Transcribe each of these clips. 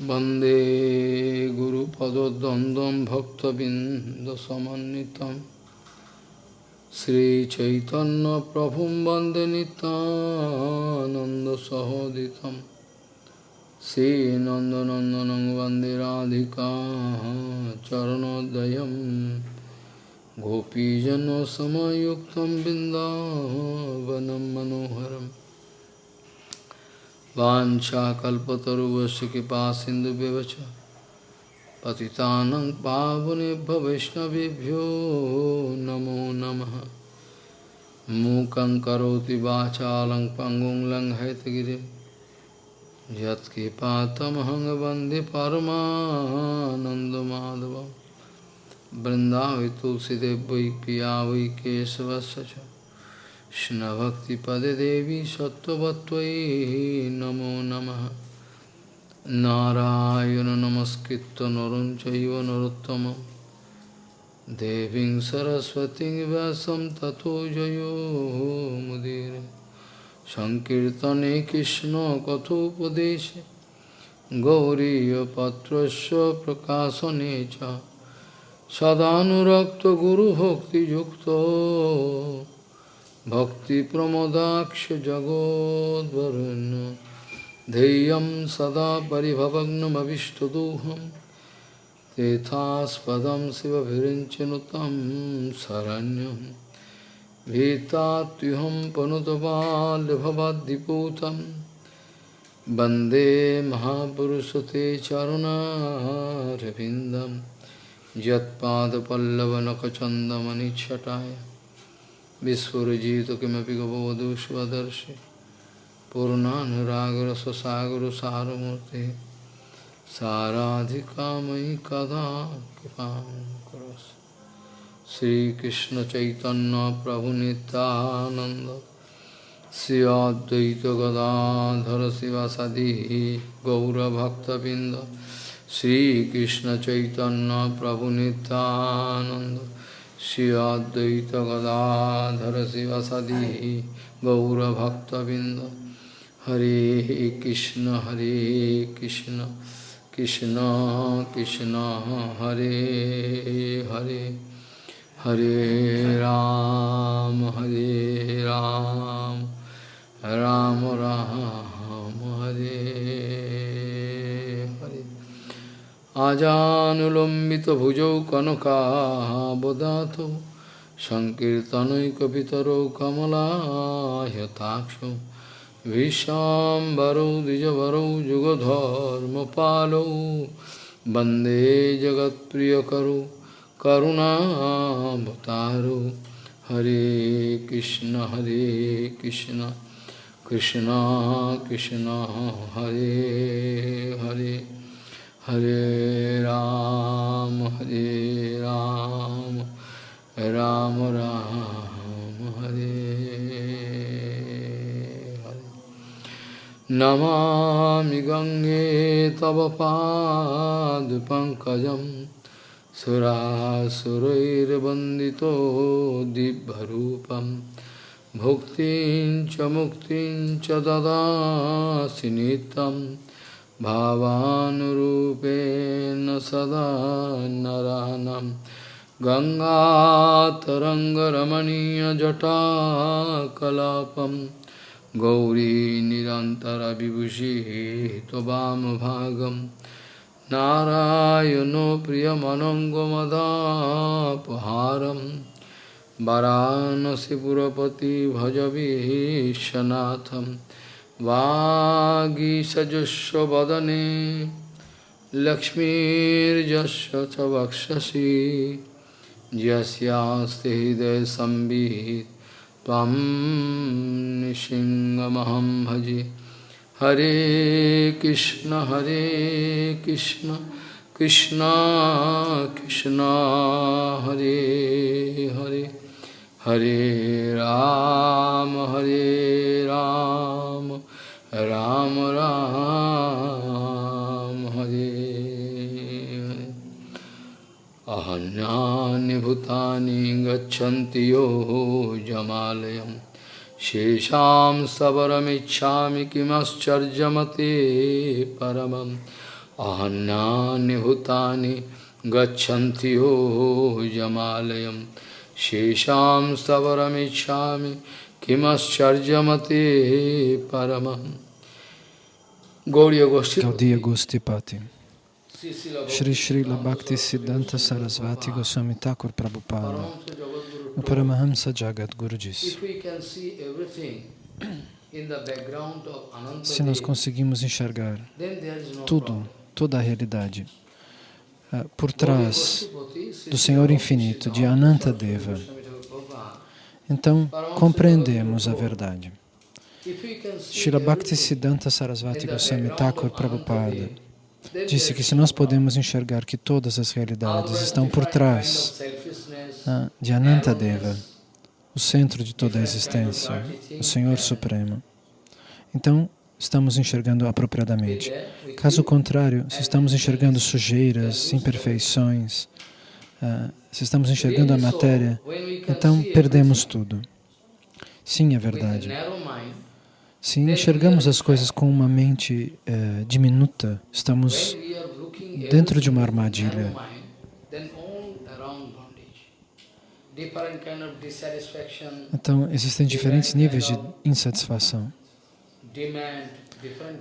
वन्दे गुरुपदद्वन्द्वं भक्तबिन्दसमन्वितं श्रीचैतन्यप्रभुं वन्दे नितानन्दसहोदितं श्रीनन्दनन्दनं वन्दे राधिका चरणोदयं गोपीजनसमयुक्तं बिन्दावनं मनोहरम् वाञ्छाकल्पतरुवस्य कृपा सिन्धुव्यवच पतितानं पावनेभ्य वैष्णवेभ्यो नमो नमः। मूकं करोति वाचालं पङ्गुं लङ्घयतगिरिं। यत्कृपातमहं वंदे परमानन्दमाधवं वै पिया वै কৃষ্ণভক্তিপদে দেবী সত্যবত্তয়ী নমো নম। নারায়ণ নমস্কৃত নরম চৈব নরোত্তম। দেবী সরস্বতী ব্যাসম তথো জয় মুদির। সংকীর্তনে কৃষ্ণ কথোপদেশে। গৌরীপত্র প্রকাশনে সদানুরক্ত গুরুভক্তিযুক্ত। भक्तिप्रमोदाक्ष जगोद्वरुण्य धैर्यं सदा परिभवग्नमविष्टदोहं तेथास्पदं शिवभिरिञ्चनुतं शरण्यं भीतात्युहं पनुतबाल्यभवद्दिपूतं वंदे महापुरुषते चरुणारविन्दं यत्पादपल्लवनखचन्दमनिच्छटाय বিস্ফুরজিতকিমপি গবধূ স্বদর্শি পূর্ণানুরাগরসসাগরসারমূর্তি সারাধিকাময়ী কদা কৃপাং করস শ্রীকৃষ্ণ চৈতন্য প্রভু নিত্যানন্দ শ্রী অদ্বৈত গদাধর শিবাসাদি গৌরভক্তবৃন্দ শ্রীকৃষ্ণ চৈতন্য প্রভু Nityananda Shri Advaita Gadadhara Sivasadi Gaura Bhakta Binda Hare Krishna Hare Krishna Krishna Krishna Hare Hare Hare Ram Hare Ram Ram Ram Hare आजानुलम्बितभुजौ कनकाबदातो सङ्कीर्तनैकपितरौ कमलायताक्षौ विशाम्बरौ द्विजवरौ युगधर्मपालौ वंदे जगत्प्रियकरु करुणाभतारु। हरे कृष्ण हरे कृष्ण कृष्ण कृष्ण, हरे Hare. Hare Ram, Hare Ram, Ram Ram, Hare Hare. Namami Gange Tava Pad Pankajam Surasurair Bandito Dibharupam Bhuktin Chamuktin Chadada Sinitam भावानुरूपेण सदा नरानं। गङ्गातरङ्गरमणीयजटाकलापं। गौरी निरन्तरविभूषिः त्ववामभागं नारायणो प्रियमनङ्गमदापहारं। वरानसिपुरपति भजविश्वनाथम् वागीसजस्वदने लक्ष्मीर्जस्व च वक्षसि यस्यास्ति हृदयसंवित् त्वं निसिंहमहं भजे। हरे कृष्ण हरे कृष्ण कृष्ण कृष्ण, हरे हरे। हरे राम हरे राम। राम राम, हरे। अहन्यानि भूतानि गच्छन्ति यो जमालयम्। शेषाम् सबरमिच्छामि किमश्चर्यमते परमम्। अहन्यानि भूतानि गच्छन्ति यो जमालयम्। शेषाम् सबरमिच्छामि kimascharjamate paramam Gaudiya Gostipati Shri Srila Bhakti Siddhanta Sarasvati Goswami Thakur Prabhupada. O Paramahamsa Jagat Guru. Se nós conseguimos enxergar tudo, toda a realidade uh, por trás do Senhor Infinito, de Ananta Deva, então compreendemos a verdade. Srila Bhaktisiddhanta Sarasvati Goswami Thakur Prabhupada disse que se nós podemos enxergar que todas as realidades estão por trás uh, de Ananta Deva, o centro de toda a existência, o Senhor Supremo. Então, estamos enxergando apropriadamente. Caso contrário, se estamos enxergando sujeiras, imperfeições, uh, se estamos enxergando a matéria, então perdemos tudo. Sim, é verdade. Se enxergamos as coisas com uma mente uh, diminuta, estamos dentro de uma armadilha. Então, existem diferentes níveis de insatisfação.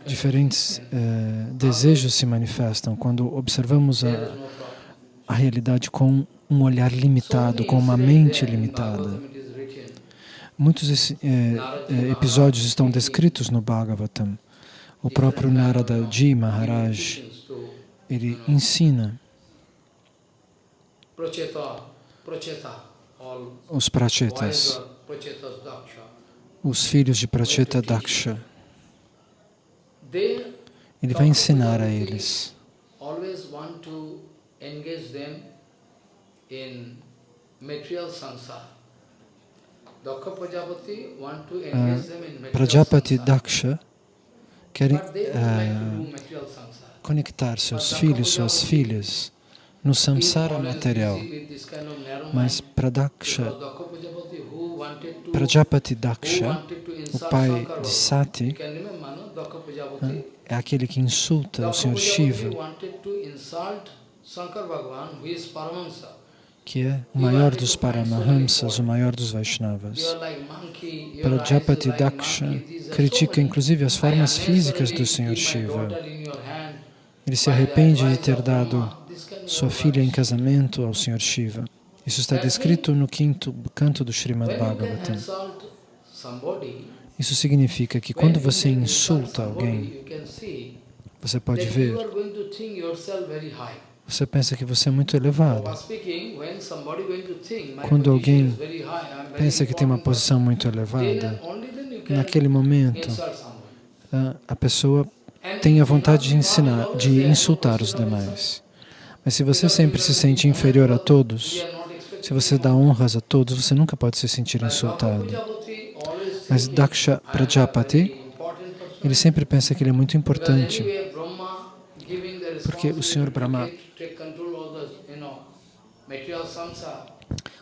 Diferentes uh, desejos se manifestam quando observamos a, a realidade com um olhar limitado, com uma mente limitada. Muitos eh, eh, episódios estão descritos no Bhagavatam. O próprio Narada Ji Maharaj, ele ensina os prachetas, os filhos de Pracheta Daksha. Ele vai ensinar a eles Prajapati Daksha quer uh, conectar seus filhos, suas filhas no samsara material. Mas Pradaksha, Prajapati Daksha, o pai de Sati, é aquele que insulta o Senhor Shiva, que é o maior dos Paramahamsas, o maior dos Vaishnavas. Prajapati Daksha critica inclusive as formas físicas do Senhor Shiva. Ele se arrepende de ter dado sua filha em casamento ao Senhor Shiva. Isso está descrito no quinto canto do Srimad Bhagavatam. Isso significa que quando você insulta alguém, você pode ver, você pensa que você é muito elevado. Quando alguém pensa que tem uma posição muito elevada, naquele momento, a pessoa tem a vontade de ensinar, de insultar os demais. Mas se você sempre se sente inferior a todos, se você dá honras a todos, você nunca pode se sentir insultado. Mas Daksha Prajapati, ele sempre pensa que ele é muito importante, porque o Senhor Brahma,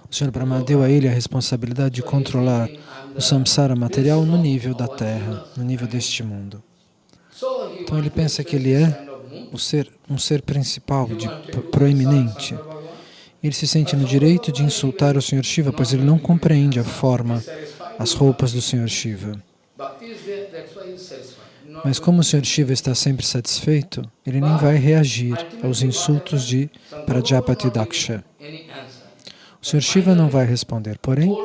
o Senhor Brahma deu a ele a responsabilidade de controlar o samsara material no nível da terra, no nível deste mundo. Então ele pensa que ele é o ser, um ser principal, de proeminente. Ele se sente no direito de insultar o Senhor Shiva, pois ele não compreende a forma, as roupas do Senhor Shiva. Mas como o Senhor Shiva está sempre satisfeito, ele nem vai reagir aos insultos de Prajapati Daksha. O Senhor Shiva não vai responder, porém, uh,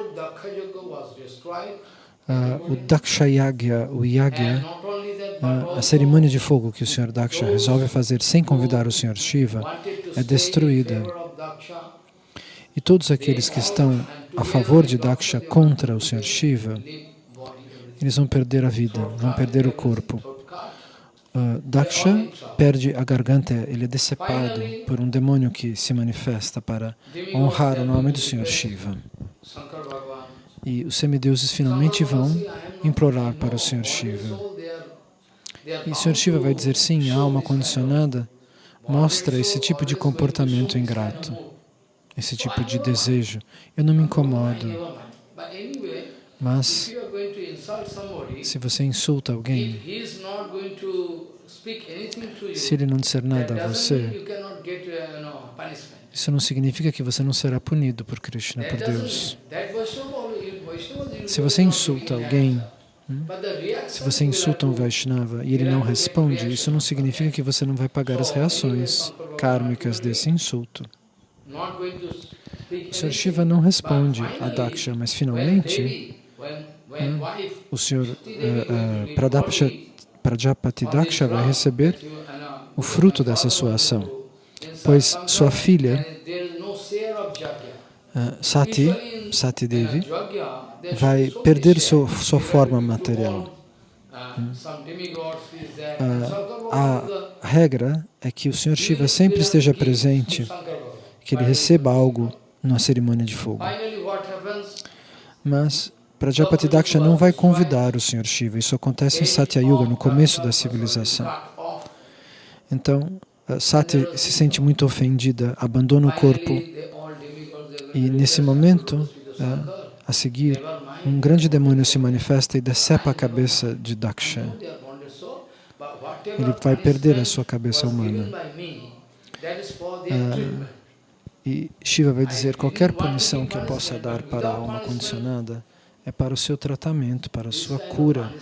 o Daksha Yagya, o Yagya, a, cerimônia de fogo que o Senhor Daksha resolve fazer sem convidar o Senhor Shiva é destruída. E todos aqueles que estão a favor de Daksha contra o Senhor Shiva, eles vão perder a vida, vão perder o corpo. Uh, Daksha perde a garganta, ele é decepado por um demônio que se manifesta para honrar o nome do Senhor Shiva. E os semideuses finalmente vão implorar para o Senhor Shiva. E o Sr. Shiva vai dizer, sim, a alma condicionada mostra esse tipo de comportamento ingrato, esse tipo de desejo. Eu não me incomodo, mas se você insulta alguém, Se ele não disser nada a você, isso não significa que você não será punido por Krishna, por Deus. Se você insulta alguém, hum, se você insulta um Vaishnava e ele não responde, isso não significa que você não vai pagar as reações kármicas desse insulto. O Sr. Shiva não responde a Daksha, mas finalmente o Sr. Uh, uh, Prajapati Daksha vai receber o fruto dessa sua ação, pois sua filha uh, Sati, Sati Devi, vai perder sua, sua forma material. Uh, a regra é que o Sr. Shiva sempre esteja presente, que ele receba algo na cerimônia de fogo. Mas Prajapati Daksha não vai convidar o Sr. Shiva. Isso acontece em Satya Yuga, no começo da civilização. Então, Sati se sente muito ofendida, abandona o corpo e nesse momento, a seguir, um grande demônio se manifesta e decepa a cabeça de Daksha. Ele vai perder a sua cabeça humana. Ah, e Shiva vai dizer, qualquer punição que eu possa dar para a alma condicionada é para o seu tratamento, para a sua cura.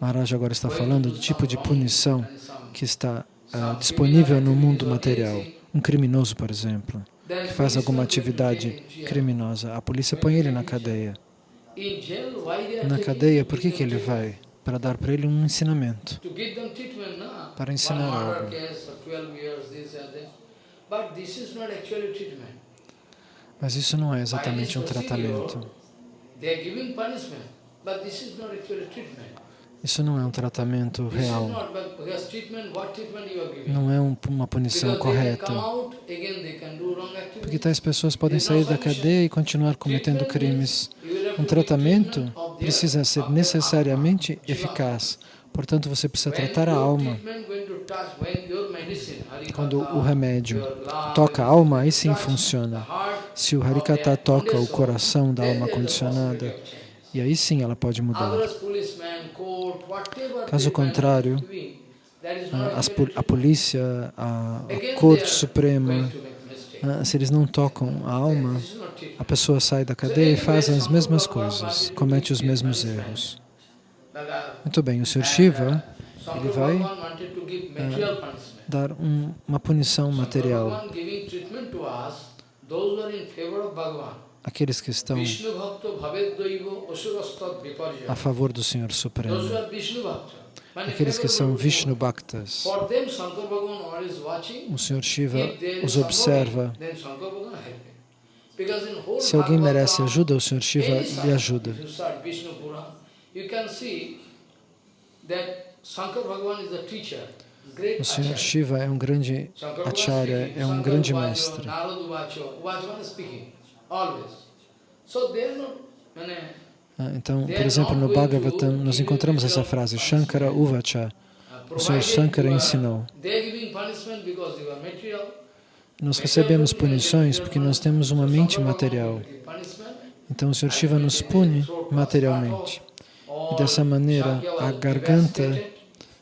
Maharaj agora está falando do tipo de punição que está uh, disponível no mundo material. Um criminoso, por exemplo, que faz alguma atividade criminosa, a polícia põe ele na cadeia. Na cadeia, por que, que ele vai? Para dar para ele um ensinamento, para ensinar algo. Mas isso não é exatamente um tratamento. Isso não é um tratamento real. Não é um, uma punição correta. Porque tais pessoas podem sair da cadeia e continuar cometendo crimes. Um tratamento precisa ser necessariamente eficaz. Portanto, você precisa tratar a alma. Quando o remédio toca a alma, aí sim funciona. Se o Harikata toca o coração da alma condicionada, e aí sim ela pode mudar. Caso contrário, a, a polícia, a, a Corte Suprema, se eles não tocam a alma, a pessoa sai da cadeia e faz as mesmas coisas, comete os mesmos erros. Muito bem, o Sr. Shiva, ele vai uh, dar um, uma punição material. Aqueles que estão a favor do Senhor Supremo. Aqueles que são Vishnu Bhaktas. O Senhor Shiva os observa. Se alguém merece ajuda, o Senhor Shiva lhe ajuda. O Senhor Shiva é um grande acharya, é um grande mestre. Ah, então, por exemplo, no Bhagavatam, nós encontramos essa frase, Shankara Uvacha. O Senhor Shankara ensinou. Nós recebemos punições porque nós temos uma mente material. Então, o Senhor Shiva nos pune materialmente. Dessa maneira, a garganta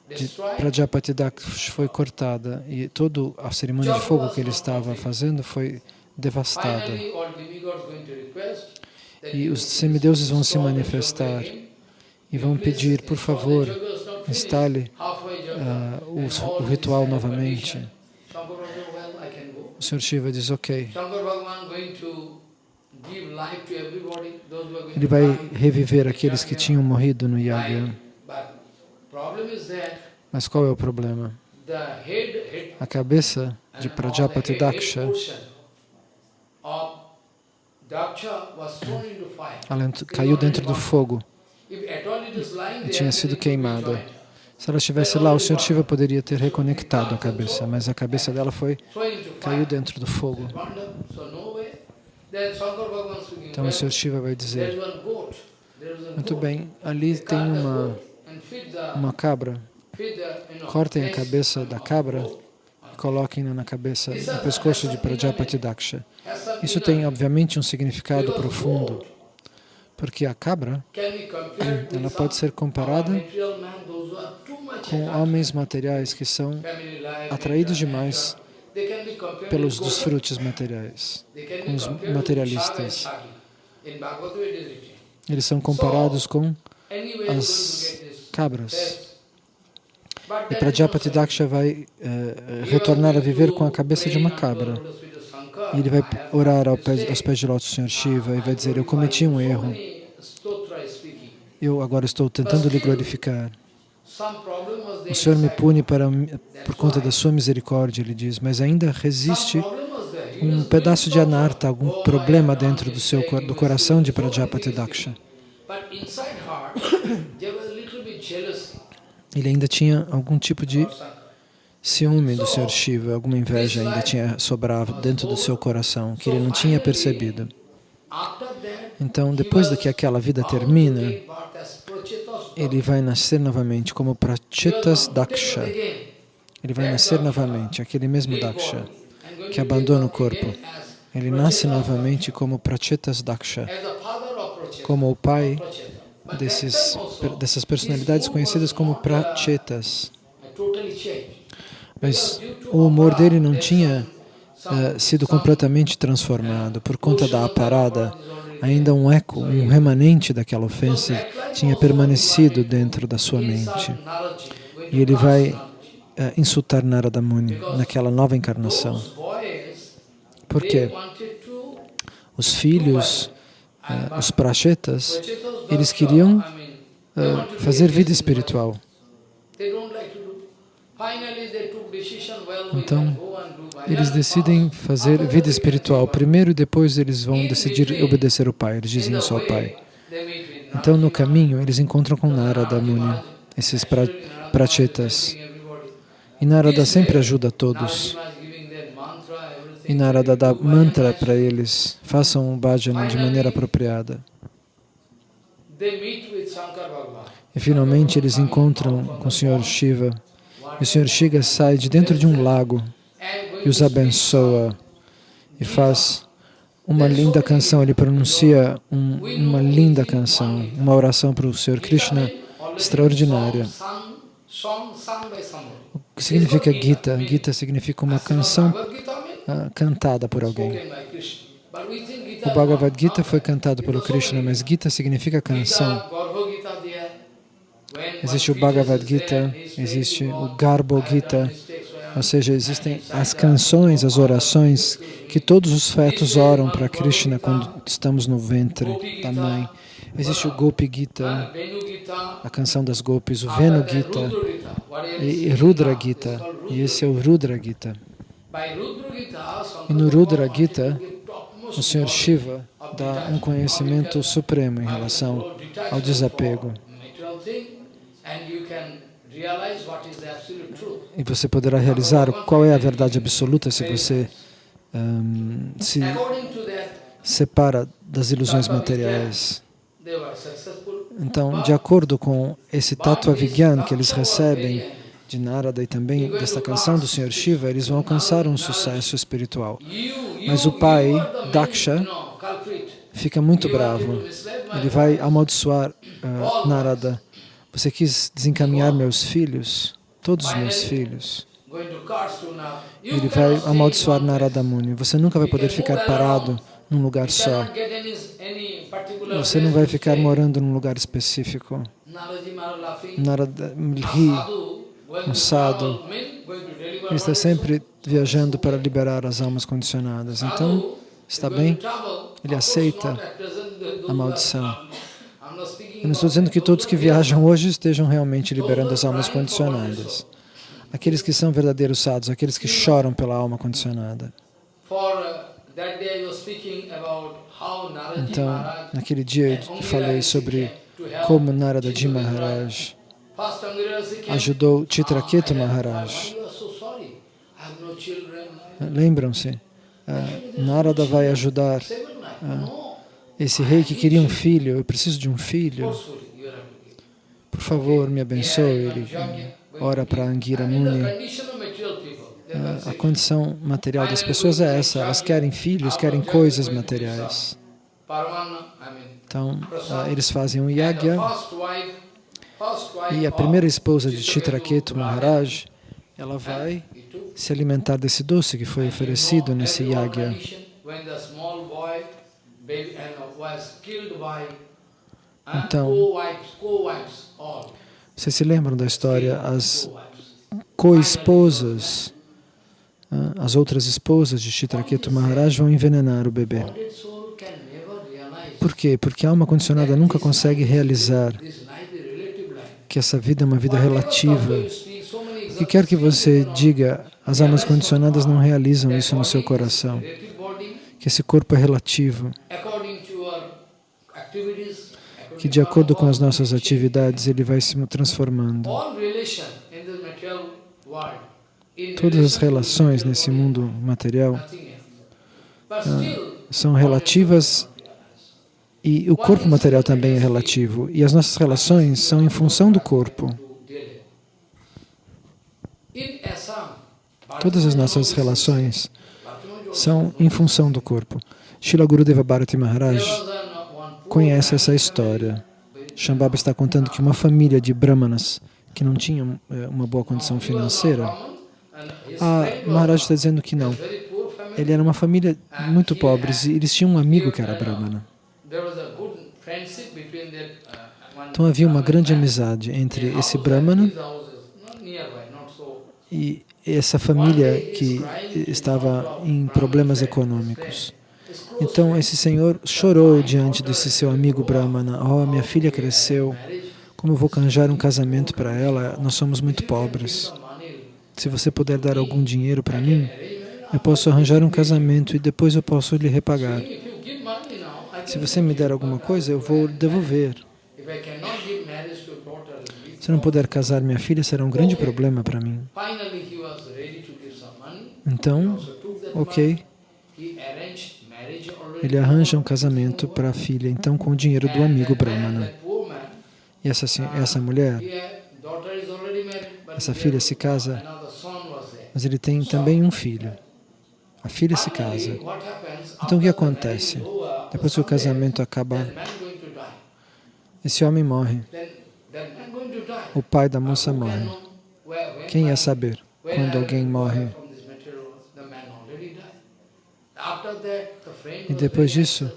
de Prajapati Daksh foi cortada e toda a cerimônia de fogo que ele estava fazendo foi devastada. E os semideuses vão se manifestar e vão pedir, por favor, instale uh, o, o ritual novamente. O Sr. Shiva diz, ok. Ele vai reviver aqueles que tinham morrido no Yagya. Mas qual é o problema? A cabeça de Prajapati Daksha ela caiu dentro do fogo e tinha sido queimada. Se ela estivesse lá, o Sr. Shiva poderia ter reconectado a cabeça, mas a cabeça dela foi caiu dentro do fogo. Então o Sr. Shiva vai dizer, muito bem, ali tem uma, uma cabra, cortem a cabeça da cabra e coloquem-na na cabeça, no pescoço de Prajapati Daksha. Isso tem, obviamente, um significado profundo, Porque a cabra, ela pode ser comparada com homens materiais que são atraídos demais pelos desfrutes materiais, com os materialistas. Eles são comparados com as cabras. E Prajapati Daksha vai uh, retornar a viver com a cabeça de uma cabra. E ele vai orar ao pé, aos pés de lótus do Senhor Shiva e vai dizer, eu cometi um erro. Eu agora estou tentando lhe glorificar. O Senhor me pune para, por conta da sua misericórdia, ele diz, mas ainda resiste um pedaço de anarta, algum problema dentro do, seu, do coração de Prajapati Daksha. Ele ainda tinha algum tipo de ciúme do Senhor Shiva, alguma inveja ainda tinha sobrado dentro do seu coração, que ele não tinha percebido. Então, depois de que aquela vida termina, ele vai nascer novamente como Prachetas Daksha. Ele vai nascer novamente, aquele mesmo Daksha, que abandona o corpo. Ele nasce novamente como Prachetas Daksha, como o pai desses, dessas personalidades conhecidas como Prachetas. Mas o humor dele não tinha uh, sido completamente transformado por conta da aparada. Ainda um eco, um remanente daquela ofensa tinha permanecido dentro da sua mente. E ele vai uh, insultar Narada Muni naquela nova encarnação. Por quê? Os filhos, uh, os prachetas, eles queriam uh, fazer vida espiritual. Então, eles decidem fazer vida espiritual primeiro e depois eles vão decidir obedecer o pai. Eles dizem isso ao pai. Então, no caminho, eles encontram com Narada Muni, esses pra, prachetas. E Narada sempre ajuda todos. E Narada dá mantra para eles. Façam o bhajana de maneira apropriada. E finalmente eles encontram com o Senhor Shiva. E o Senhor Shiva sai de dentro de um lago e os abençoa e faz uma linda canção. Ele pronuncia um, uma linda canção, uma oração para o Senhor Krishna extraordinária. O que significa Gita? Gita significa uma canção uh, cantada por alguém. O Bhagavad Gita foi cantado pelo Krishna, mas Gita significa canção. Existe o Bhagavad Gita, existe o Garbo Gita, ou seja, existem as canções, as orações que todos os fetos oram para Krishna quando estamos no ventre da mãe. Existe o Gopi Gita, a canção das Gopis, o Venu Gita e Rudra Gita, e esse é o Rudra Gita. E no Rudra Gita, o Senhor Shiva dá um conhecimento supremo em relação ao desapego. E você poderá realizar qual é a verdade absoluta se você um, se separa das ilusões materiais. Então, de acordo com esse Tattva Vigyan que eles recebem de Narada e também desta canção do Senhor Shiva, eles vão alcançar um sucesso espiritual. Mas o pai, Daksha, fica muito bravo. Ele vai amaldiçoar uh, Narada você quis desencaminhar meus filhos, todos os meus filhos. Ele vai amaldiçoar Narada Muni. Você nunca vai poder ficar parado num lugar só. Você não vai ficar morando num lugar específico. Narada ri, um sadhu. Ele está sempre viajando para liberar as almas condicionadas. Então, está bem? Ele aceita a maldição. Eu não estou dizendo que todos que viajam hoje estejam realmente liberando as almas condicionadas. Aqueles que são verdadeiros sadhus, aqueles que choram pela alma condicionada. Então, naquele dia eu falei sobre como Naradaji Maharaj ajudou Chitraketu Maharaj. Lembram-se? Narada vai ajudar esse rei que queria um filho, eu preciso de um filho, por favor, me abençoe. Ele ora para Angira Muni. A, condição material das pessoas é essa, elas querem filhos, querem coisas materiais. Então, uh, eles fazem um yagya e a primeira esposa de Chitraketu Maharaj, ela vai se alimentar desse doce que foi oferecido nesse yagya. Então, vocês se lembram da história? As co-esposas, as outras esposas de Chitraketu Maharaj vão envenenar o bebê. Por quê? Porque a alma condicionada nunca consegue realizar que essa vida é uma vida relativa. O que quer que você diga, as almas condicionadas não realizam isso no seu coração. Que esse corpo é relativo. Que de acordo com as nossas atividades, ele vai se transformando. Todas as relações nesse mundo material ah, são relativas e o corpo material também é relativo. E as nossas relações são em função do corpo. Todas as nossas relações são em função do corpo. Srila Gurudeva Bharati Maharaj conhece essa história. Shambhava está contando que uma família de brahmanas que não tinham eh, uma boa condição financeira, a Maharaj está dizendo que não. Ele era uma família muito pobre e eles tinham um amigo que era brahmana. Então havia uma grande amizade entre esse Brahmana e essa família que estava em problemas econômicos. Então esse senhor chorou diante desse seu amigo Brahmana. Oh, minha filha cresceu, como vou arranjar um casamento para ela? Nós somos muito pobres. Se você puder dar algum dinheiro para mim, eu posso arranjar um casamento e depois eu posso lhe repagar. Se você me der alguma coisa, eu vou devolver. Se não puder casar minha filha, será um grande problema para mim. Então, ok. Ele arranja um casamento para a filha, então com o dinheiro do amigo Brahmana. E essa, essa mulher, essa filha se casa, mas ele tem também um filho. A filha se casa. Então o que acontece? Depois que o casamento acaba, esse homem morre. O pai da moça morre. Quem ia saber quando alguém morre? E depois disso,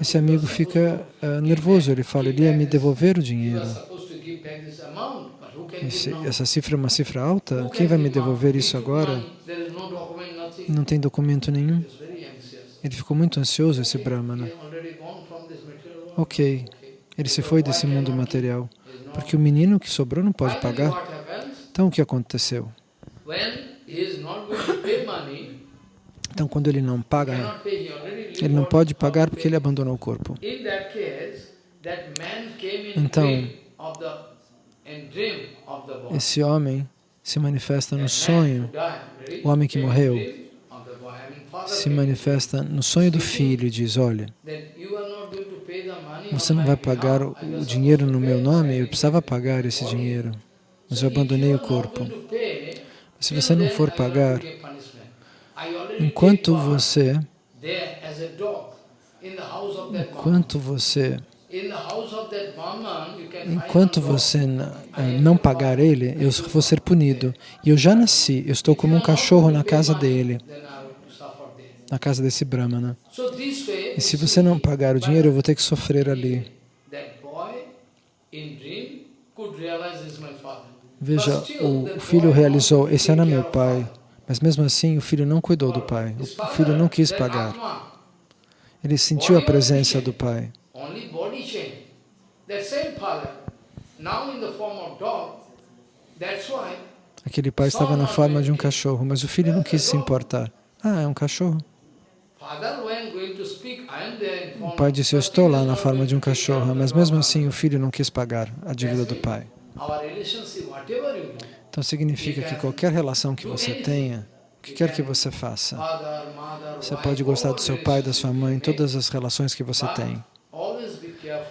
esse amigo fica uh, nervoso. Ele fala, ele ia me devolver o dinheiro. Esse, essa cifra é uma cifra alta? Quem vai me devolver isso agora? Não tem documento nenhum. Ele ficou muito ansioso, esse Brahmana. Ok, ele se foi desse mundo material, porque o menino que sobrou não pode pagar. Então, o que aconteceu? Então, quando ele não paga, ele não pode pagar porque ele abandonou o corpo. Então, esse homem se manifesta no sonho, o homem que morreu, se manifesta no sonho do filho e diz, olha, você não vai pagar o dinheiro no meu nome? Eu precisava pagar esse dinheiro, mas eu abandonei o corpo. Se você não for pagar, enquanto você, enquanto você Enquanto você eh, não pagar ele, eu vou ser punido. E eu já nasci, eu estou como um cachorro na casa dele na casa desse Brahmana. E se você não pagar o dinheiro, eu vou ter que sofrer ali. Veja, o filho realizou, esse era meu pai, mas mesmo assim o filho não cuidou do pai, o filho não quis pagar. Ele sentiu a presença do pai. Aquele pai estava na forma de um cachorro, mas o filho não quis se importar. Ah, é um cachorro. O pai disse, eu estou lá na forma de um cachorro, mas mesmo assim o filho não quis pagar a dívida do pai. Então significa que qualquer relação que você tenha, o que quer que você faça, você pode gostar do seu pai, da sua mãe, todas as relações que você tem.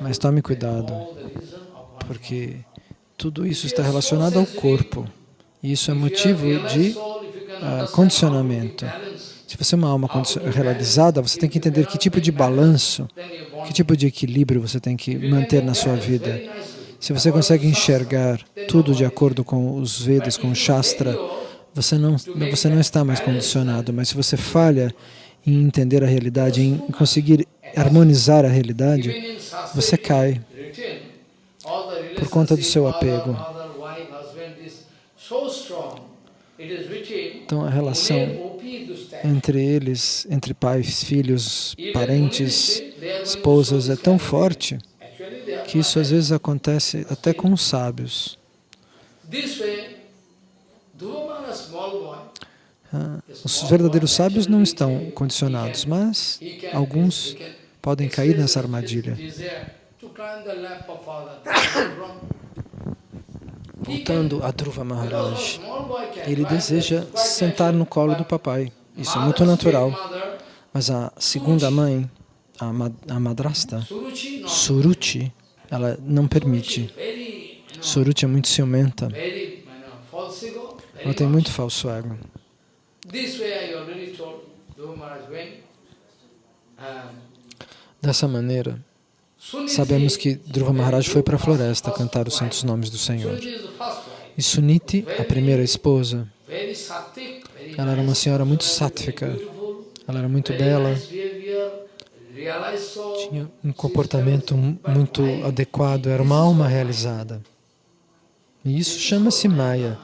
Mas tome cuidado, porque tudo isso está relacionado ao corpo. E isso é motivo de uh, condicionamento. Se você é uma alma realizada, você tem que entender que tipo de balanço Que tipo de equilíbrio você tem que manter na sua vida? Se você consegue enxergar tudo de acordo com os Vedas, com o Shastra, você não, você não está mais condicionado. Mas se você falha em entender a realidade, em conseguir harmonizar a realidade, você cai por conta do seu apego. Então a relação entre eles, entre pais, filhos, parentes, esposas, é tão forte que isso às vezes acontece até com os sábios. Ah, os verdadeiros sábios não estão condicionados, mas alguns podem cair nessa armadilha. Voltando a Dhruva Maharaj, ele deseja sentar no colo do papai. Isso é muito natural. Mas a segunda mãe, a madrasta, Suruchi, ela não permite. Suruchi é muito ciumenta. Ela tem muito falso ego. Dessa maneira, Sabemos que Dhruva Maharaj foi para a floresta cantar os santos nomes do Senhor. E Suniti, a primeira esposa, ela era uma senhora muito sáttvica, ela era muito bela, tinha um comportamento muito adequado, era uma alma realizada. E isso chama-se Maya.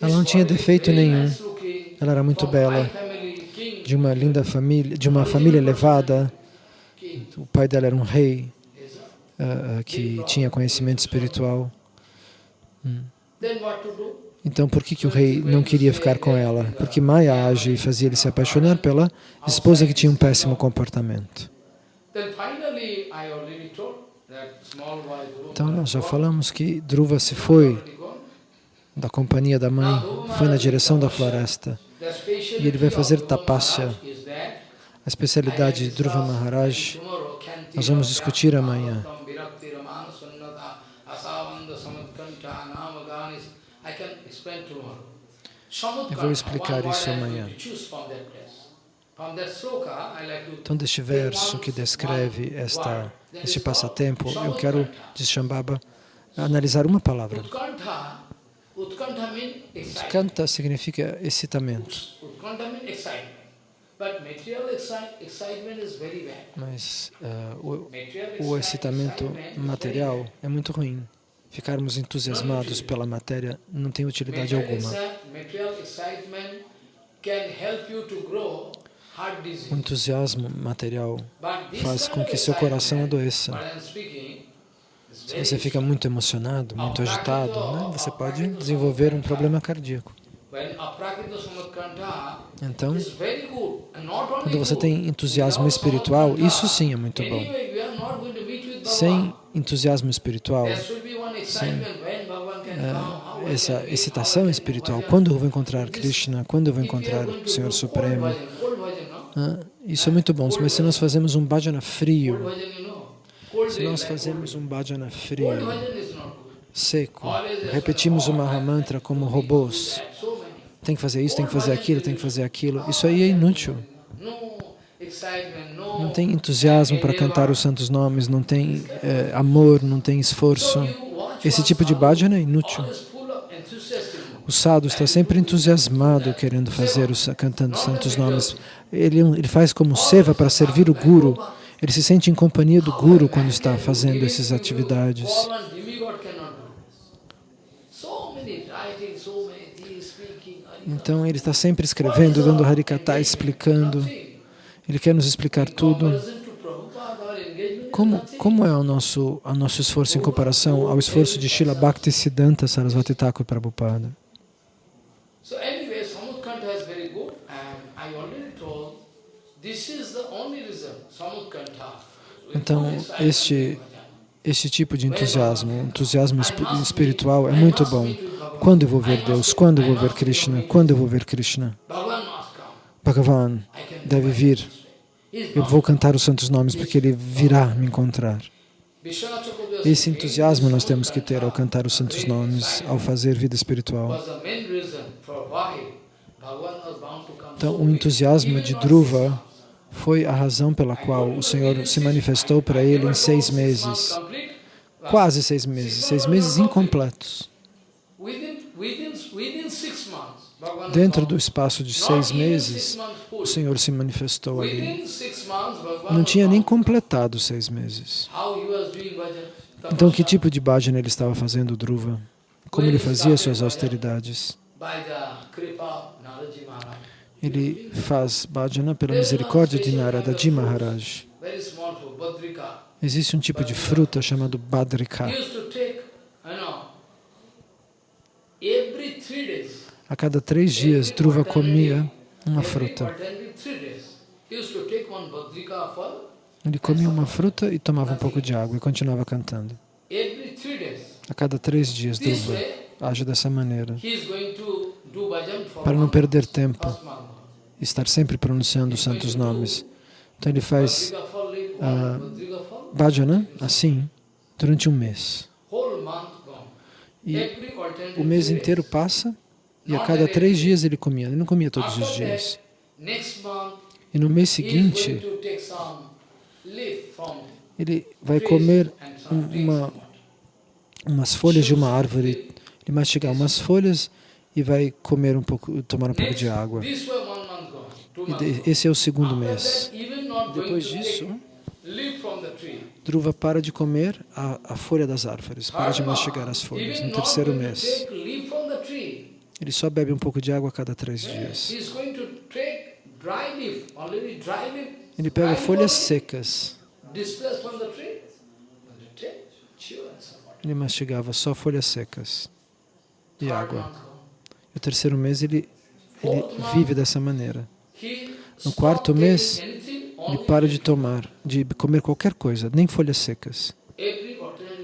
Ela não tinha defeito nenhum, ela era muito bela, de uma linda família, de uma família elevada, o pai dela era um rei uh, que tinha conhecimento espiritual. Hum. Então, por que, que o rei não queria ficar com ela? Porque Maya age e fazia ele se apaixonar pela esposa que tinha um péssimo comportamento. Então, nós já falamos que Dhruva se foi da companhia da mãe, foi na direção da floresta. E ele vai fazer tapasya, a especialidade de Dhruva Maharaj, nós vamos discutir amanhã. Eu vou explicar isso amanhã. Então, deste verso que descreve esta, este passatempo, eu quero, diz Shambhava, analisar uma palavra. Utkanta significa excitamento. Mas uh, o, o excitamento material é muito ruim. Ficarmos entusiasmados pela matéria não tem utilidade alguma. O entusiasmo material faz com que seu coração adoeça. Se você fica muito emocionado, muito agitado, né, você pode desenvolver um problema cardíaco. Então, quando você tem entusiasmo espiritual, isso sim é muito bom. Sem entusiasmo espiritual, sem uh, essa excitação espiritual, quando eu vou encontrar Krishna, quando eu vou encontrar o Senhor Supremo, uh, isso é muito bom. Mas se nós fazemos um bhajana frio, se nós fazemos um bhajana frio, seco, repetimos o Mahamantra como robôs, tem que fazer isso, tem que fazer aquilo, tem que fazer aquilo. Isso aí é inútil. Não tem entusiasmo para cantar os santos nomes, não tem é, amor, não tem esforço. Esse tipo de bhajana é inútil. O sadhu está sempre entusiasmado querendo fazer, os, cantando os santos nomes. Ele, ele faz como seva para servir o guru. Ele se sente em companhia do guru quando está fazendo essas atividades. Então ele está sempre escrevendo, dando Harikata, explicando. Ele quer nos explicar tudo. Como, como é o nosso, o nosso esforço em comparação ao esforço de Srila Bhakti Siddhanta Sarasvati Thakur Prabhupada? Então, este, este tipo de entusiasmo, entusiasmo espiritual é muito bom. Quando eu vou ver Deus? Quando eu vou ver Krishna? Quando eu vou ver Krishna? Bhagavan deve vir. Eu vou cantar os santos nomes porque ele virá me encontrar. Esse entusiasmo nós temos que ter ao cantar os santos nomes, ao fazer vida espiritual. Então, o entusiasmo de Dhruva foi a razão pela qual o Senhor se manifestou para ele em seis meses, quase seis meses, seis meses incompletos. Dentro do espaço de seis meses, o Senhor se manifestou ali. Não tinha nem completado seis meses. Então, que tipo de bhajana ele estava fazendo, Dhruva? Como ele fazia suas austeridades? Ele faz bhajana pela misericórdia de Naradaji Maharaj. Existe um tipo de fruta chamado Badrika. A cada três dias, Dhruva comia uma fruta. Ele comia uma fruta e tomava um pouco de água e continuava cantando. A cada três dias, Dhruva age dessa maneira, para não perder tempo, estar sempre pronunciando os santos nomes. Então ele faz uh, bhajana assim, durante um mês. E o mês inteiro passa e a cada três dias ele comia. Ele não comia todos os dias. E no mês seguinte, ele vai comer uma, umas folhas de uma árvore, ele mastigar umas folhas e vai comer um pouco, tomar um pouco de água. E esse é o segundo mês. Depois disso, Dhruva para de comer a, a folha das árvores, para de mastigar as folhas. No terceiro mês, ele só bebe um pouco de água a cada três dias. Ele pega folhas secas. Ele mastigava só folhas secas e água. No terceiro mês ele, ele vive dessa maneira. No quarto mês, ele para de tomar, de comer qualquer coisa, nem folhas secas.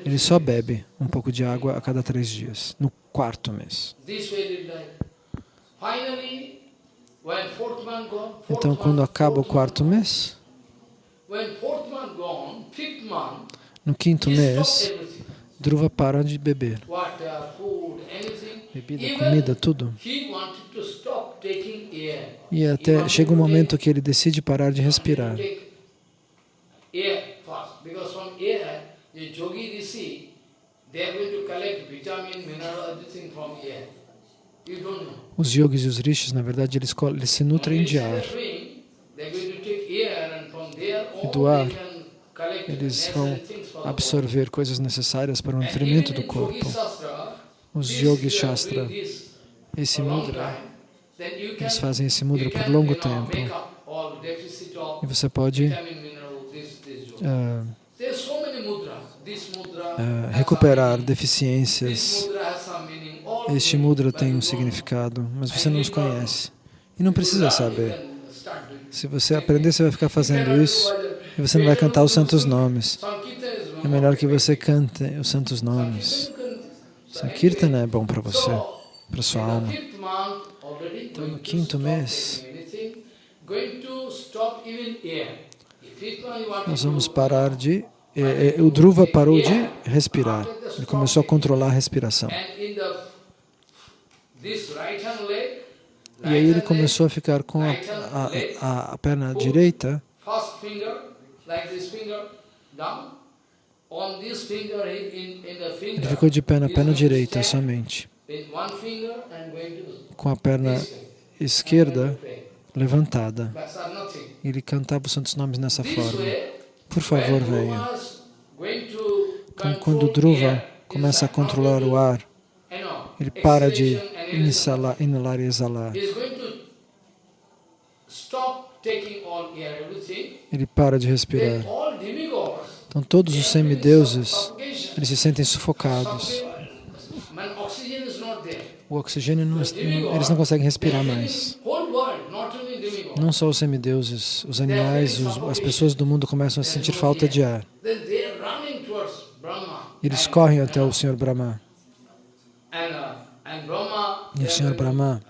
Ele só bebe um pouco de água a cada três dias, no quarto mês. Então, quando acaba o quarto mês, no quinto mês, Dhruva para de beber. Bebida, comida, tudo. E até chega um momento que ele decide parar de respirar. Os yogis e os rishis, na verdade, eles, eles se nutrem de ar. E do ar, eles vão absorver coisas necessárias para o nutrimento do corpo. Os yogis shastra, esse mudra, eles fazem esse mudra por longo tempo. E você pode uh, uh, recuperar deficiências. Este mudra tem um significado, mas você não os conhece. E não precisa saber. Se você aprender, você vai ficar fazendo isso e você não vai cantar os santos nomes. É melhor que você cante os santos nomes. Sankirtana é bom para você, para sua alma. Então, no quinto mês, nós vamos parar de... É, é, o Dhruva parou de respirar. Ele começou a controlar a respiração. E aí ele começou a ficar com a, a, a perna direita ele ficou de pé na perna direita somente, com a perna esquerda levantada. Ele cantava os santos nomes nessa forma. Por favor, venha. Então, quando Dhruva começa a controlar o ar, ele para de inalar, inalar e exalar. Ele para de respirar. Então todos os semideuses, eles se sentem sufocados. O oxigênio, não, eles não conseguem respirar mais. Não só os semideuses, os animais, os, as pessoas do mundo começam a sentir falta de ar. Eles correm até o Senhor Brahma. E o Senhor Brahma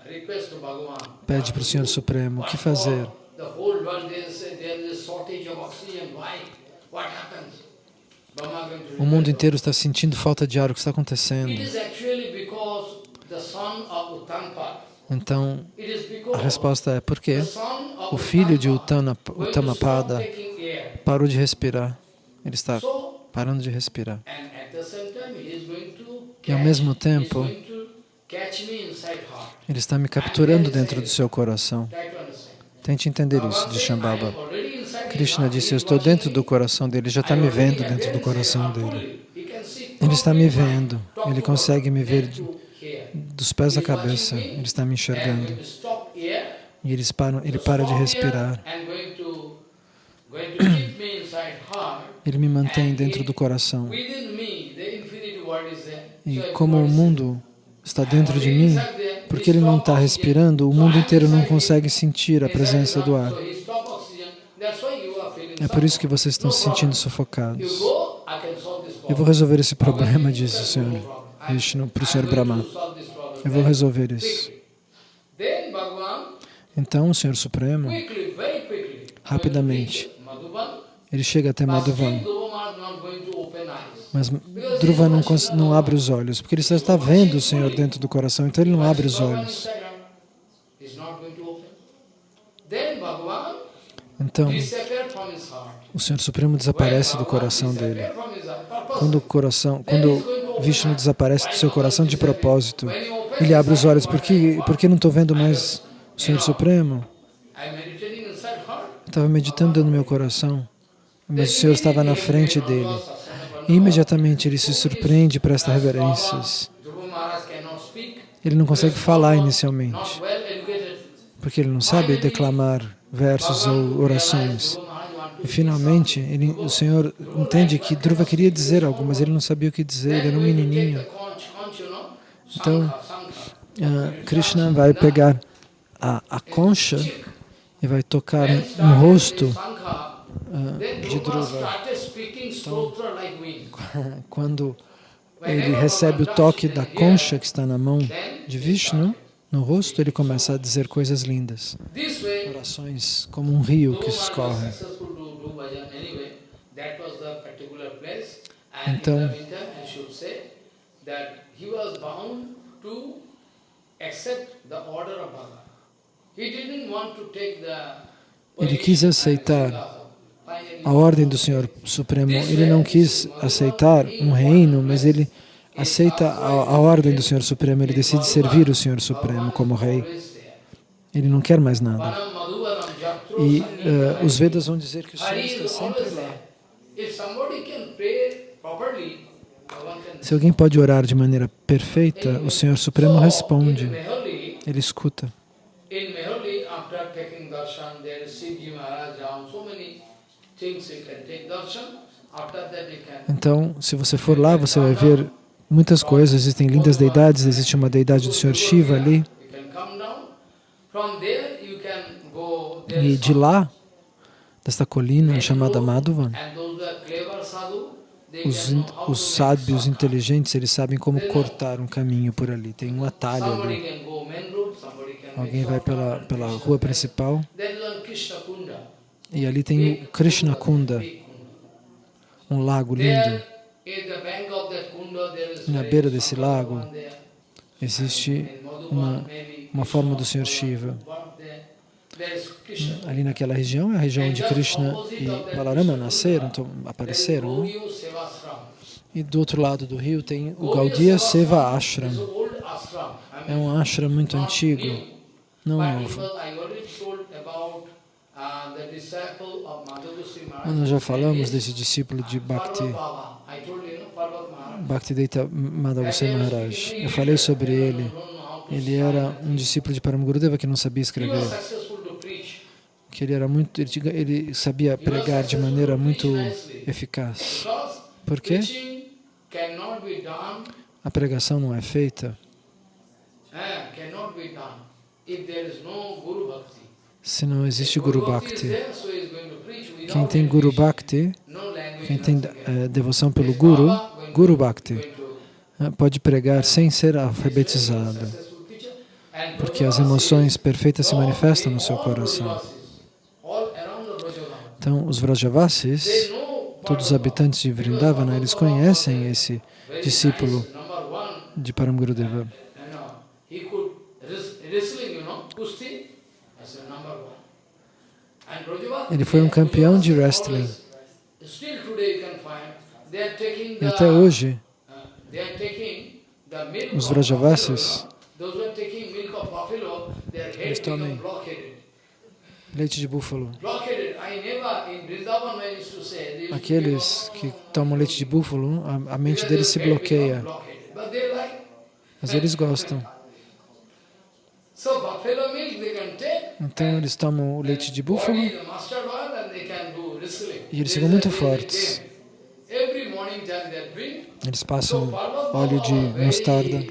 pede para o Senhor Supremo o que fazer. O mundo inteiro está sentindo falta de ar. O que está acontecendo? Então, a resposta é porque o filho de Uttamapada parou de respirar. Ele está parando de respirar. E ao mesmo tempo, ele está me capturando dentro do seu coração. Tente entender isso de Shambhava. Krishna disse, eu estou dentro do coração dele, já está me vendo dentro do coração dele. Ele está me vendo, ele consegue me ver dos pés à cabeça, ele está me enxergando. E ele para, ele para de respirar. Ele me mantém dentro do coração. E como o mundo está dentro de mim, porque ele não está respirando, o mundo inteiro não consegue sentir a presença do ar. É por isso que vocês estão se sentindo sufocados. Eu vou resolver esse problema, disse o Senhor Vishnu para o Senhor Brahma. Eu vou resolver isso. Então, o Senhor Supremo, rapidamente, ele chega até Madhuvan. Mas Dhruva não, não abre os olhos, porque ele só está vendo o Senhor dentro do coração, então ele não abre os olhos. Então, o Senhor Supremo desaparece do coração dele. Quando o coração, quando Vishnu desaparece do seu coração de propósito, ele abre os olhos. Por que, por que não estou vendo mais o Senhor Supremo? Estava meditando no meu coração, mas o Senhor estava na frente dele. E imediatamente ele se surpreende e presta reverências. Ele não consegue falar inicialmente, porque ele não sabe declamar versos ou orações. E finalmente, ele, o Senhor entende que Dhruva queria dizer algo, mas ele não sabia o que dizer, ele era um menininho. Então, uh, Krishna vai pegar a, a concha e vai tocar no rosto uh, de Dhruva. Então, quando ele recebe o toque da concha que está na mão de Vishnu, no rosto, ele começa a dizer coisas lindas. Orações como um rio que escorre. Então, ele quis aceitar a ordem do Senhor Supremo. Ele não quis aceitar um reino, mas ele aceita a, a ordem do Senhor Supremo. Ele decide servir o Senhor Supremo como rei. Ele não quer mais nada. E uh, os Vedas vão dizer que o Senhor está sempre lá. Se alguém pode orar de maneira perfeita, o Senhor Supremo responde. Ele escuta. Então, se você for lá, você vai ver muitas coisas. Existem lindas deidades, existe uma deidade do Senhor Shiva ali. E de lá, desta colina chamada Madhuvan, os, os sábios inteligentes, eles sabem como cortar um caminho por ali. Tem um atalho ali. Alguém vai pela, pela rua principal. E ali tem o Krishna Kunda, um lago lindo. Na beira desse lago existe uma, uma forma do Senhor Shiva. Ali naquela região é a região onde Krishna e Balarama nasceram, então, apareceram. Né? E do outro lado do rio tem o Gaudiya Seva Ashram. É um ashram muito antigo, não novo. Mas nós já falamos desse discípulo de Bhakti, Bhaktivedanta Madhavusai Maharaj. Eu falei sobre ele. Ele era um discípulo de Paramagurudeva que não sabia escrever. Que ele era muito, ele, ele sabia pregar de maneira muito eficaz. Por quê? A pregação não é feita se não existe Guru Bhakti. Quem tem Guru Bhakti, quem tem é, devoção pelo Guru, Guru Bhakti, é, pode pregar sem ser alfabetizado, porque as emoções perfeitas se manifestam no seu coração. Então, os Vrajavasis, todos os habitantes de Vrindavana, eles conhecem esse discípulo de Param Gurudeva. Ele foi um campeão de wrestling. E até hoje, os Vrajavasis, eles tomam leite de búfalo. Aqueles que tomam leite de búfalo, a, a mente deles se bloqueia. Mas eles gostam. Então eles tomam o leite de búfalo e eles ficam muito fortes. Eles passam óleo de mostarda.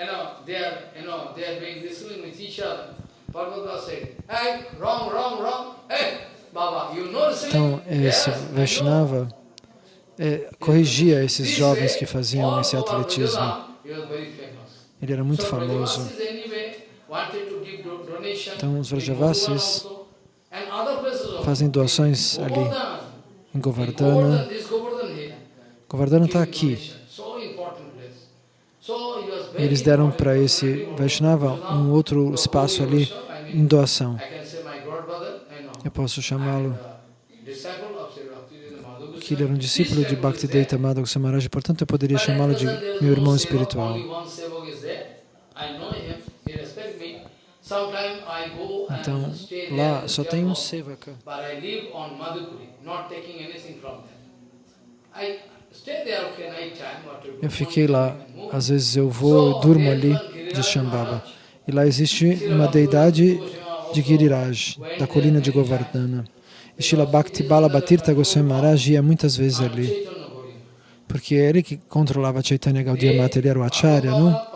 You know, they are, you know, they are with each other, Parvata said, hey, wrong, wrong, wrong, hey, Baba, you know? Então, esse Vaishnava é, corrigia esses jovens que faziam esse atletismo. Ele era muito famoso. Então, os Vrajavasis fazem doações ali em Govardhana. Govardhana está aqui. Eles deram para esse Vaishnava um outro espaço ali em doação. Eu posso chamá-lo que ele era um discípulo de Bhaktivedanta Madhava Samaraj, portanto eu poderia chamá-lo de meu irmão espiritual. Então, lá só tem um sevaka. Eu fiquei lá, às vezes eu vou, durmo ali de Shambhava. E lá existe uma deidade de Giriraj, da colina de Govardhana. E Srila Bhakti Bala Bhatirtha Goswami Maharaj ia muitas vezes ali, porque é ele que controlava Chaitanya Gaudiya Mata, ele era o Acharya, não?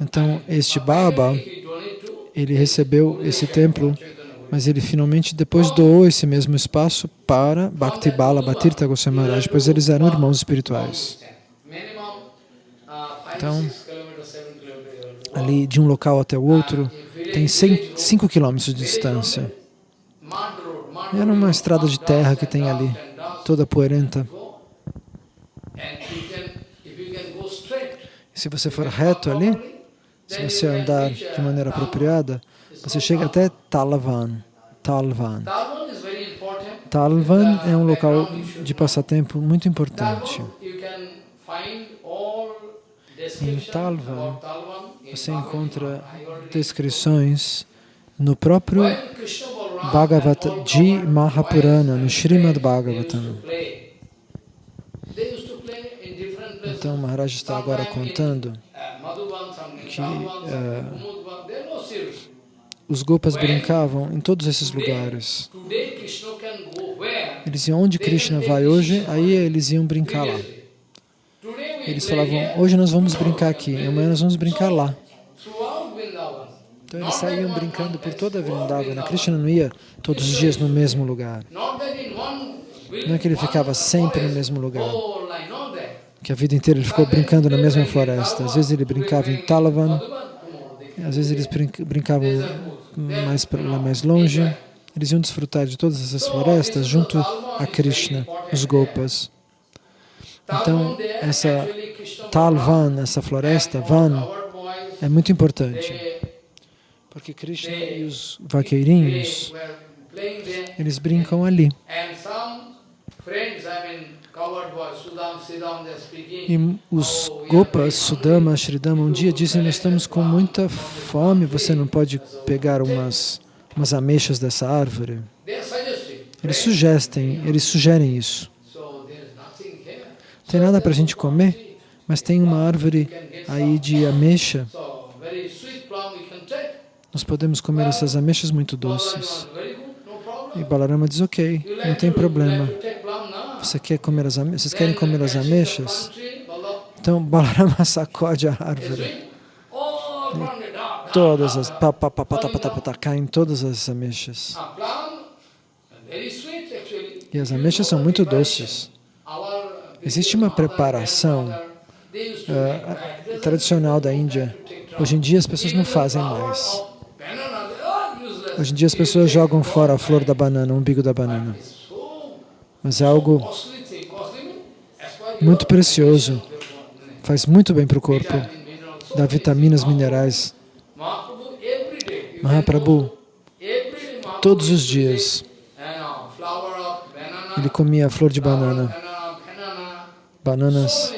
Então, este Baba, ele recebeu esse templo, mas ele finalmente depois doou esse mesmo espaço para Bhakti Bala Bhatirtha Goswami Maharaj, pois eles eram irmãos espirituais. Então, ali de um local até o outro, tem 5 quilômetros de distância. Era uma estrada de terra que tem ali, toda poeirenta. Se você for reto ali, se você andar de maneira apropriada, você chega até Talvan. Talvan. Talvan é um local de passatempo muito importante. Em Talvan, você encontra descrições no próprio Bhagavata de Mahapurana, no Srimad Bhagavatam. Então, Maharaj está agora contando que uh, os Gopas brincavam em todos esses lugares. Eles iam onde Krishna vai hoje, aí eles iam brincar lá. Eles falavam, hoje nós vamos brincar aqui, amanhã nós vamos brincar lá. Então eles saíam brincando por toda a Vrindavana. Krishna não ia todos os dias no mesmo lugar. Não é que ele ficava sempre no mesmo lugar. Que a vida inteira ele ficou brincando na mesma floresta. Às vezes ele brincava em Talavan, às vezes eles brincavam mais lá mais longe. Eles iam desfrutar de todas essas florestas junto a Krishna, os Gopas. Então, essa Talvan, essa floresta, Van, é muito importante. Porque Krishna e os vaqueirinhos, eles brincam ali. E os Gopas, Sudama, Shridama, um dia dizem, nós estamos com muita fome, você não pode pegar umas, umas ameixas dessa árvore? Eles sugerem, eles sugerem isso. Tem nada para a gente comer, mas tem uma árvore aí de ameixa nós podemos comer essas ameixas muito doces. E Balarama diz, ok, não tem problema. Você quer comer as? Vocês querem comer as ameixas? Então Balarama sacode a árvore. E todas as... Pa, pa, pa, pa, pa, pa, pa, caem todas as ameixas. E as ameixas são muito doces. Existe uma preparação uh, tradicional da Índia. Hoje em dia as pessoas não fazem mais. Hoje em dia as pessoas jogam fora a flor da banana, o umbigo da banana. Mas é algo muito precioso, faz muito bem para o corpo, dá vitaminas, minerais. Mahaprabhu, todos os dias, ele comia flor de banana, bananas,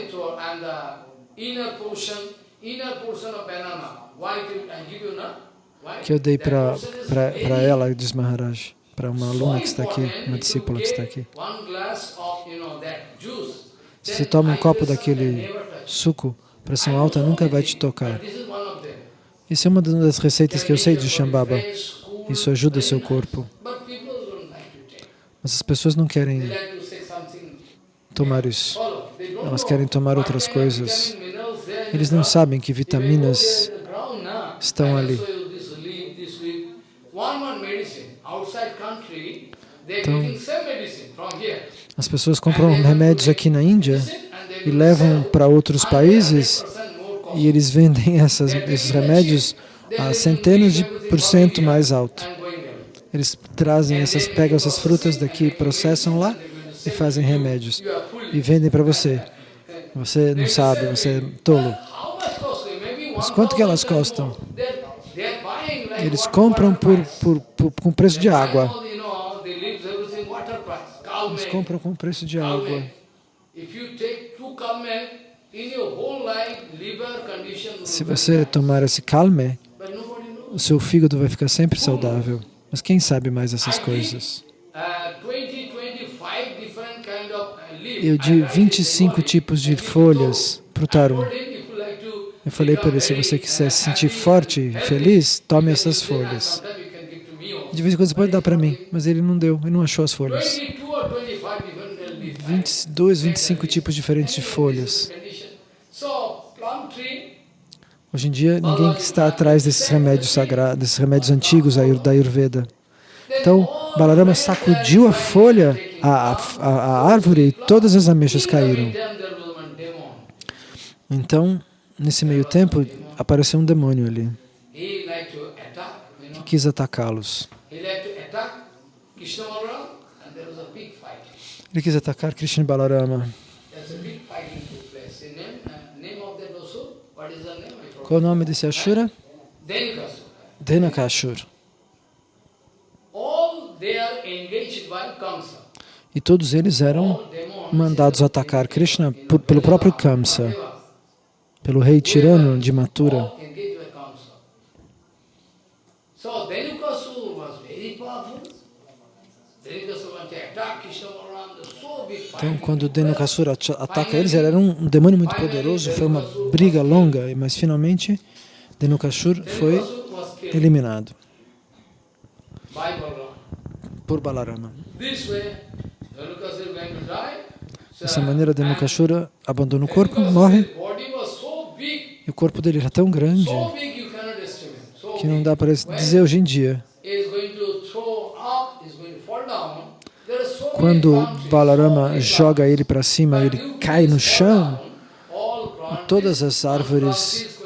que eu dei para ela, diz Maharaj, para uma aluna que está aqui, uma discípula que está aqui. Se você toma um copo daquele suco, pressão alta nunca vai te tocar. Isso é uma das receitas que eu sei de Shambhava. Isso ajuda o seu corpo. Mas as pessoas não querem tomar isso. Elas querem tomar outras coisas. Eles não sabem que vitaminas estão ali. Então, as pessoas compram remédios aqui na Índia e levam para outros países e eles vendem essas, esses remédios a centenas de por cento mais alto. Eles trazem essas, pegam essas frutas daqui, processam lá e fazem remédios e vendem para você. Você não sabe, você é tolo. Mas quanto que elas custam? Eles compram por, por, por, com preço de água. Eles compram com preço de água. Se você tomar esse calme, o seu fígado vai ficar sempre saudável. Mas quem sabe mais essas coisas? Eu de 25 tipos de folhas para o tarum. Eu falei para ele, se você quiser se sentir forte e feliz, tome essas folhas. De vez em quando você pode dar para mim, mas ele não deu, ele não achou as folhas. 22, 25 tipos diferentes de folhas. Hoje em dia, ninguém está atrás desses remédios sagrados, desses remédios antigos da Ayurveda. Então, Balarama sacudiu a folha, a, a, a árvore, e todas as ameixas caíram. Então, nesse meio tempo, apareceu um demônio ali, que quis atacá-los. Ele quis atacar Krishna Balarama. Qual o nome desse Ashura? Denakashur. E todos eles eram mandados atacar Krishna por, pelo próprio Kamsa, pelo rei tirano de Mathura. Então, quando Dhenukasura ataca eles, ele era um demônio muito poderoso, foi uma briga longa, mas finalmente Dhenukasur foi eliminado por Balarama. Dessa maneira, Dhenukasura abandona o corpo, morre, e o corpo dele era tão grande que não dá para dizer hoje em dia. Quando Balarama joga ele para cima, ele cai no chão, todas as árvores,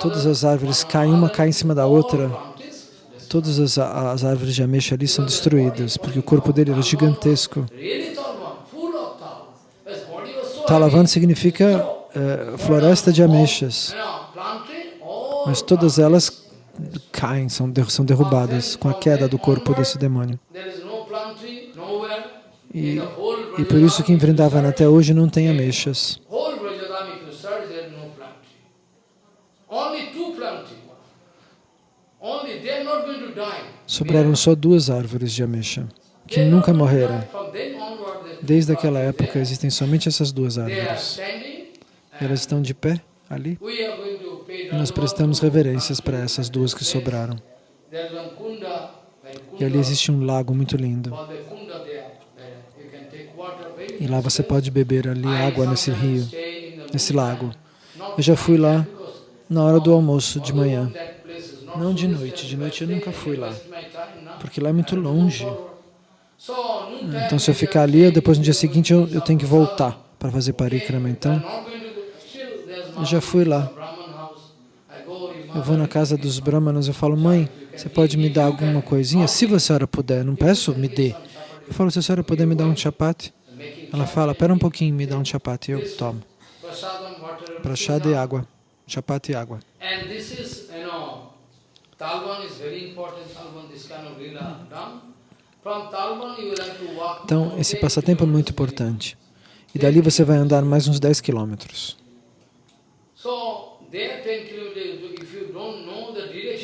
todas as árvores caem, uma cai em cima da outra, todas as, as árvores de ameixa ali são destruídas, porque o corpo dele era gigantesco. Talavan significa é, floresta de ameixas, mas todas elas caem, são, são derrubadas com a queda do corpo desse demônio. E, e por isso que em Vrindavan até hoje não tem ameixas. Sobraram só duas árvores de ameixa, que nunca morreram. Desde aquela época existem somente essas duas árvores. Elas estão de pé ali. E nós prestamos reverências para essas duas que sobraram. E ali existe um lago muito lindo. E lá você pode beber ali água nesse rio, nesse lago. Eu já fui lá na hora do almoço de manhã. Não de noite, de noite eu nunca fui lá, porque lá é muito longe. Então se eu ficar ali, depois no dia seguinte eu, eu tenho que voltar para fazer parikrama. Então, eu já fui lá. Eu vou na casa dos brahmanas, eu falo, mãe, você pode me dar alguma coisinha? Se a senhora puder, não peço, me dê. Eu falo, se a senhora puder me dar um chapati, Ela fala, pera um pouquinho, me dá um chapati, eu tomo. Prashad e água. Chapati e água. Então, esse passatempo é muito importante. E dali você vai andar mais uns 10 quilômetros.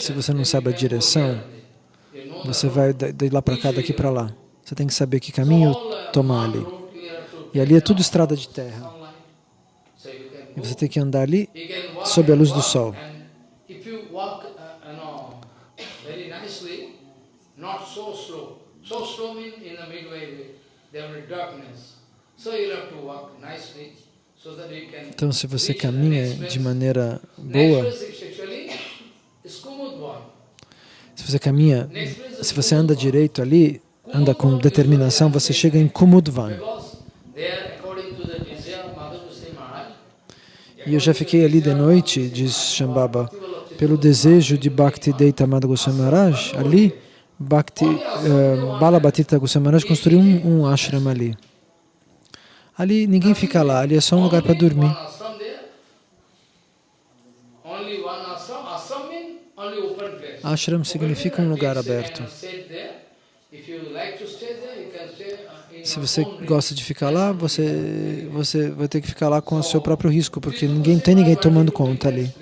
Se você não sabe a direção, você vai de lá para cá, daqui para lá. Você tem que saber que caminho tomar ali. E ali é tudo estrada de terra. E você tem que andar ali sob a luz do sol. Então, se você caminha de maneira boa, se você caminha, se você anda direito ali, anda com determinação, você chega em Kumudvan. E eu já fiquei ali de noite, diz Shambhava, pelo desejo de Bhakti Deita Goswami Maharaj, ali, Bhakti, uh, Balabhatita Goswami Maharaj construiu um, um ashram ali. Ali ninguém fica lá, ali é só um lugar para dormir. Ashram significa um lugar aberto. Se você gosta de ficar lá, você, você vai ter que ficar lá com o seu próprio risco, porque ninguém tem ninguém tomando conta ali.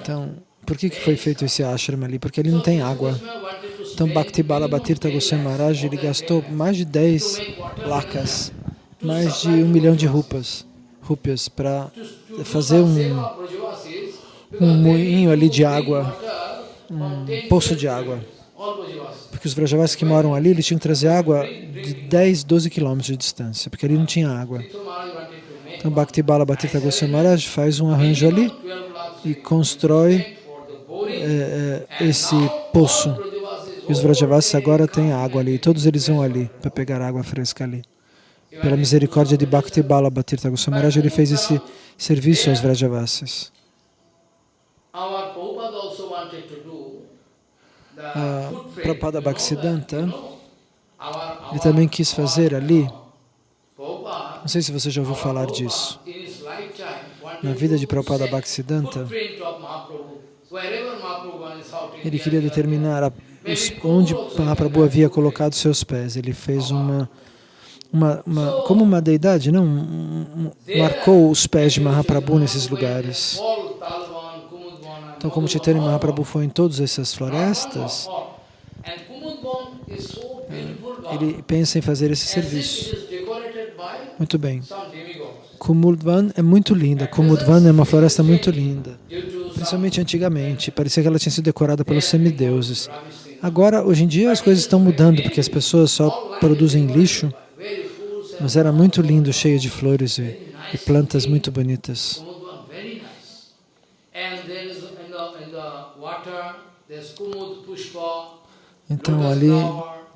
Então, por que, que foi feito esse ashram ali? Porque ele não tem água. Então, Bhakti Balabhatirtha Goswami Maharaj, ele gastou mais de 10 lacas, mais de um milhão de rupas, rupias, para fazer um, um moinho ali de água, um poço de água. Porque os Vrajavasis que moram ali, eles tinham que trazer água de 10, 12 quilômetros de distância, porque ali não tinha água. Então Bhakti Bala Bhattita Goswami Maharaj faz um arranjo ali e constrói é, é, esse poço. E os Vrajavasis agora têm água ali, todos eles vão ali para pegar água fresca ali. Pela misericórdia de Bhakti Bala Bhattita Goswami Maharaj, ele fez esse serviço aos Vrajavasis. A Prabhupada Bhaktisiddhanta, ele também quis fazer ali, não sei se você já ouviu falar disso, na vida de Prabhupada Bhaktisiddhanta, ele queria determinar a, os, onde Mahaprabhu havia colocado seus pés. Ele fez uma, uma, uma como uma deidade, não? Um, um, marcou os pés de Mahaprabhu nesses lugares. Então, como Chaitanya Mahaprabhu foi em todas essas florestas, ele pensa em fazer esse serviço. Muito bem. Kumudvan é muito linda. Kumudvan é uma floresta muito linda. Principalmente antigamente. Parecia que ela tinha sido decorada pelos semideuses. Agora, hoje em dia, as coisas estão mudando, porque as pessoas só produzem lixo. Mas era muito lindo, cheio de flores e, e plantas muito bonitas. Então ali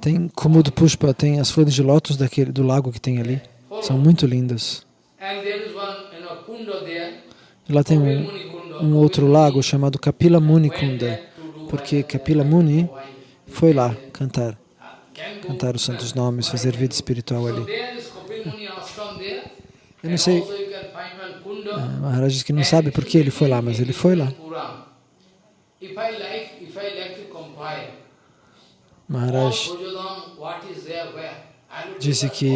tem Kumud Pushpa, tem as flores de lótus daquele, do lago que tem ali. São muito lindas. E lá tem um, um outro lago chamado Kapila Muni Kunda, porque Kapila Muni foi lá cantar, cantar os santos nomes, fazer vida espiritual ali. Eu não sei, ah, Maharaj diz que não sabe por que ele foi lá, mas ele foi lá. Maharaj disse que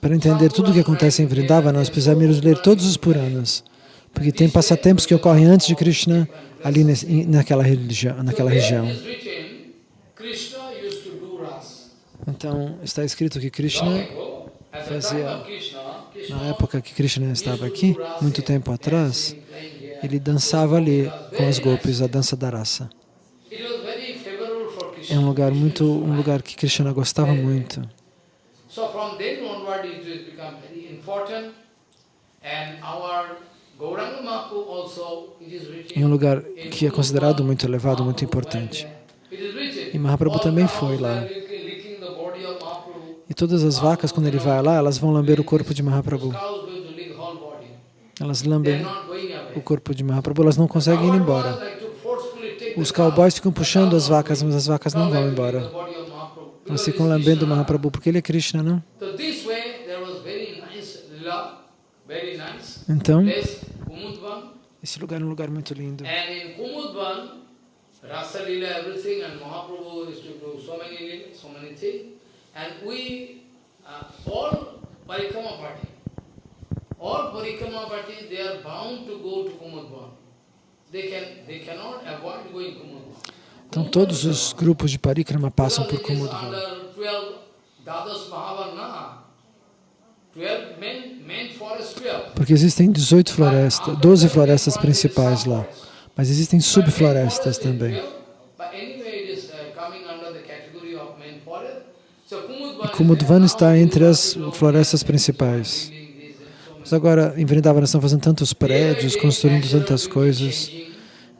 para entender tudo o que acontece em Vrindavan, nós precisamos ler todos os Puranas, porque tem passatempos que ocorrem antes de Krishna ali naquela, religião, naquela região. Então, está escrito que Krishna fazia, na época que Krishna estava aqui, muito tempo atrás, ele dançava ali com as golpes, a dança da raça. É um lugar muito, um lugar que Krishna gostava muito. É um lugar que é considerado muito elevado, muito importante. E Mahaprabhu também foi lá. E todas as vacas, quando ele vai lá, elas vão lamber o corpo de Mahaprabhu. Elas lambem o corpo de Mahaprabhu, elas não conseguem ir embora. Os cowboys ficam puxando as vacas, mas as vacas não vão embora. Elas ficam lambendo Mahaprabhu, porque ele é Krishna, não? Então, esse lugar é um lugar muito lindo. Rasa Lila, everything, and Mahaprabhu used to do so many, so many things. And we, uh, all Parikrama party, all Parikrama party, they are bound to go to Kumudvan. Então todos os grupos de Parikrama passam por Kumudvan. Porque existem 18 florestas, 12 florestas principais lá. Mas existem subflorestas também. E Kumudvan está entre as florestas principais. Mas agora, em Vrindavan, estão fazendo tantos prédios, construindo tantas coisas.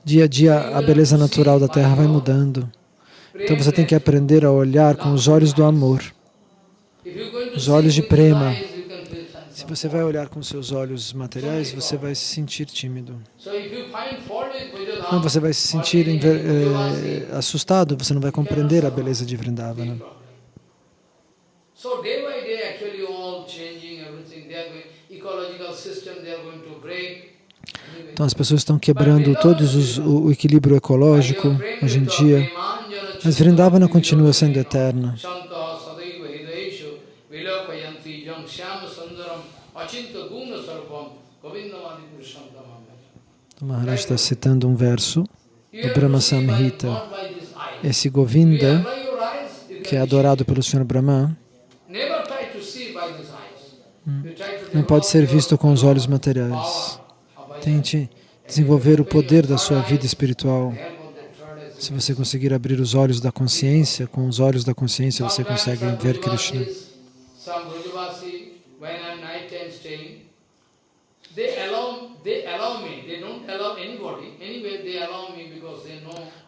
Dia a dia, a beleza natural da terra vai mudando. Então você tem que aprender a olhar com os olhos do amor, os olhos de prema. Se você vai olhar com seus olhos materiais, você vai se sentir tímido. Não, você vai se sentir eh, assustado, você não vai compreender a beleza de Vrindavana. Então as pessoas estão quebrando todos os, o, o equilíbrio ecológico hoje em dia, mas Vrindavana continua sendo eterna. O Maharaj está citando um verso do Brahma Samhita. Esse Govinda, que é adorado pelo Senhor Brahma, hum, não pode ser visto com os olhos materiais. Tente desenvolver o poder da sua vida espiritual. Se você conseguir abrir os olhos da consciência, com os olhos da consciência você consegue ver Krishna.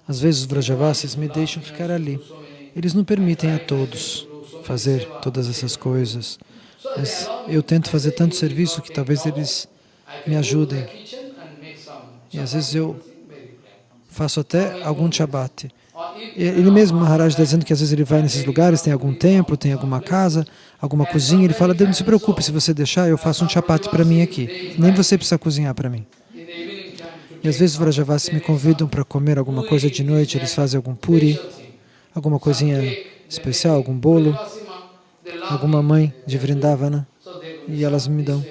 Às vezes os Vrajavasis me deixam ficar ali. Eles não permitem a todos fazer todas essas coisas. Mas eu tento fazer tanto serviço que talvez eles me ajudem. E às vezes eu faço até algum Shabbat. Ele mesmo, Maharaj, está dizendo que às vezes ele vai nesses lugares, tem algum templo, tem alguma casa, alguma cozinha, ele fala, não se preocupe, se você deixar, eu faço um chapati para mim aqui. Nem você precisa cozinhar para mim. E às vezes os Vrajavasis me convidam para comer alguma coisa de noite, eles fazem algum puri, alguma coisinha especial, algum bolo, alguma mãe de Vrindavana, e elas me dão.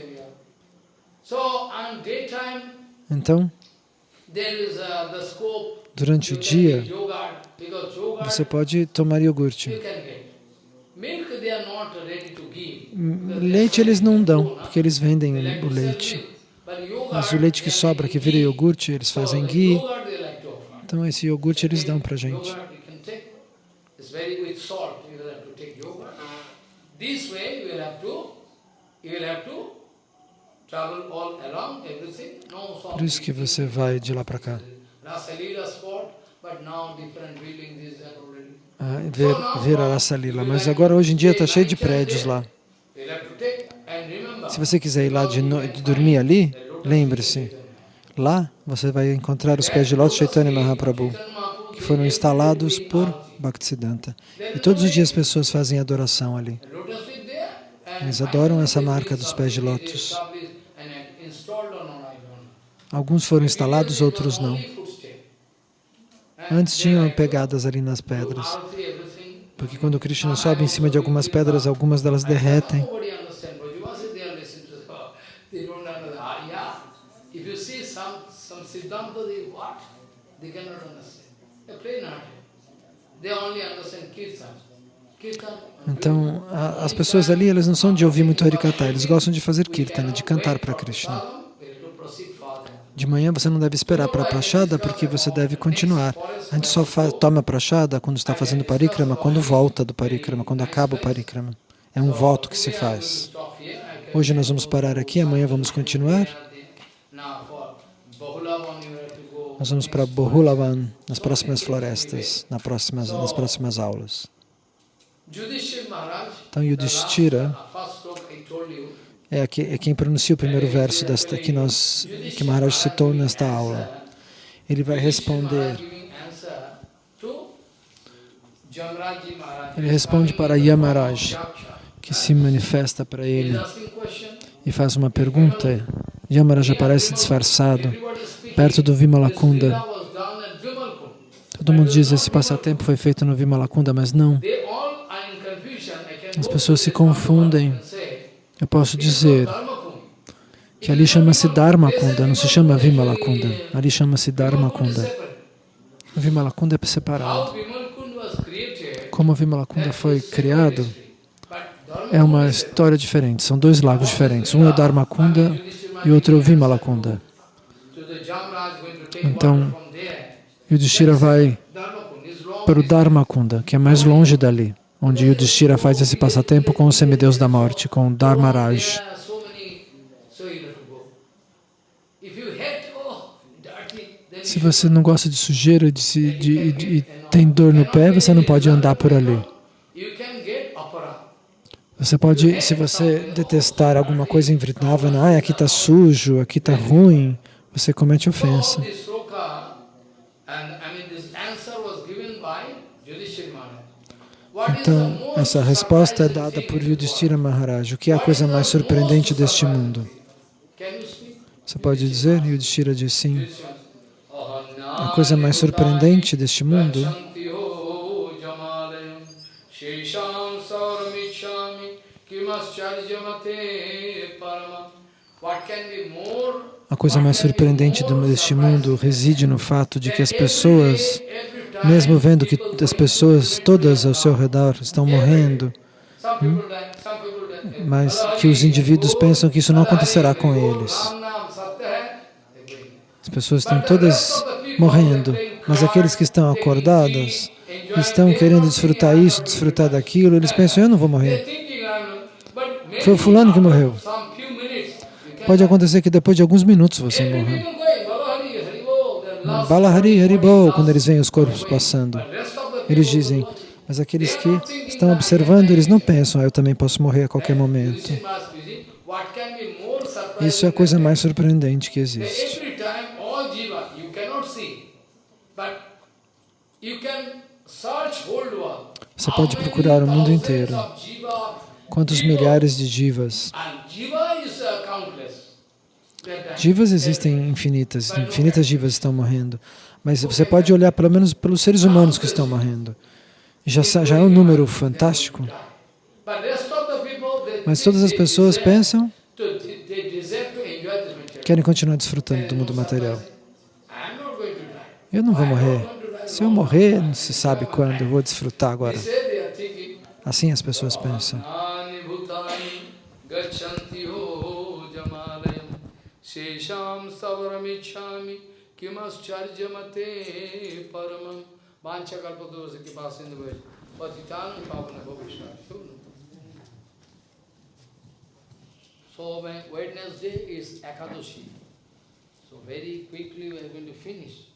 Então, durante o dia, você pode tomar iogurte. Leite eles não dão, porque eles vendem o leite. Mas o leite que sobra, que vira iogurte, eles fazem ghee. Então esse iogurte eles dão para a gente. Por isso que você vai de lá para cá. Ah, ver, ver a Rasa Lila. Mas agora, hoje em dia, está cheio de prédios lá. Se você quiser ir lá de, no, de dormir ali, lembre-se, lá você vai encontrar os pés de lótus Chaitanya Mahaprabhu, que foram instalados por Bhaktisiddhanta. E todos os dias as pessoas fazem adoração ali. Eles adoram essa marca dos pés de lótus. Alguns foram instalados, outros não. Antes tinham pegadas ali nas pedras, porque quando Krishna sobe em cima de algumas pedras, algumas delas derretem. Então, a, as pessoas ali, elas não são de ouvir muito Harikata, eles gostam de fazer kirtana, de cantar para Krishna. De manhã você não deve esperar para a prachada, porque você deve continuar. A gente só toma a prachada quando está fazendo parikrama, quando volta do parikrama, quando acaba o parikrama. É um voto que se faz. Hoje nós vamos parar aqui, amanhã vamos continuar. Nós vamos para Bohulavan, nas próximas florestas, nas próximas, nas próximas aulas. Então, Yudhishthira é, aqui, é quem pronuncia o primeiro verso desta, que, nós, que Maharaj citou nesta aula. Ele vai responder. Ele responde para Yamaraj, que se manifesta para ele e faz uma pergunta. Yamaraj aparece disfarçado perto do Vimalakunda. Todo mundo diz que esse passatempo foi feito no Vimalakunda, mas não. As pessoas se confundem. Eu posso dizer que ali chama-se Dharmakunda, não se chama Vimalakunda. Ali chama-se Dharmakunda. O Vimalakunda é separado. Como o Vimalakunda foi criado, é uma história diferente. São dois lagos diferentes. Um é o Dharmakunda e o outro é o Vimalakunda. Então, Yudhishthira vai para o Dharmakunda, que é mais longe dali, onde Yudhishthira faz esse passatempo com o semideus da morte, com Dharmaraj. Se você não gosta de sujeira de, se, de, de, e tem dor no pé, você não pode andar por ali. Você pode, se você detestar alguma coisa em Vrindavana, ah, aqui está sujo, aqui está ruim, você comete ofensa. Então, essa resposta é dada por Yudhishthira Maharaj. O que é a coisa mais surpreendente deste mundo? Você pode dizer? Yudhishthira diz sim. A coisa mais surpreendente deste mundo a coisa mais surpreendente deste mundo reside no fato de que as pessoas, mesmo vendo que as pessoas todas ao seu redor estão morrendo, hum, mas que os indivíduos pensam que isso não acontecerá com eles. As pessoas estão todas morrendo, mas aqueles que estão acordados, estão querendo desfrutar isso, desfrutar daquilo, eles pensam, eu não vou morrer. Foi o fulano que morreu. Pode acontecer que depois de alguns minutos você morra. Balahari Haribol, quando eles veem os corpos passando, eles dizem, mas aqueles que estão observando, eles não pensam, ah, eu também posso morrer a qualquer momento. Isso é a coisa mais surpreendente que existe. Você pode procurar o mundo inteiro. Quantos milhares de jivas? Jivas existem infinitas, infinitas jivas estão morrendo. Mas você pode olhar pelo menos pelos seres humanos que estão morrendo. Já, já é um número fantástico. Mas todas as pessoas pensam, querem continuar desfrutando do mundo material. Eu não vou morrer. Se eu morrer, não se sabe quando, eu vou desfrutar agora. Assim as pessoas pensam. शेषाम सवरमीक्षामी किमश्चर्य मते परम वांछा कल्पतोष के पास सिंधु पतितान पावन भविष्य So when Wednesday is Akadoshi. So very quickly we are going to finish.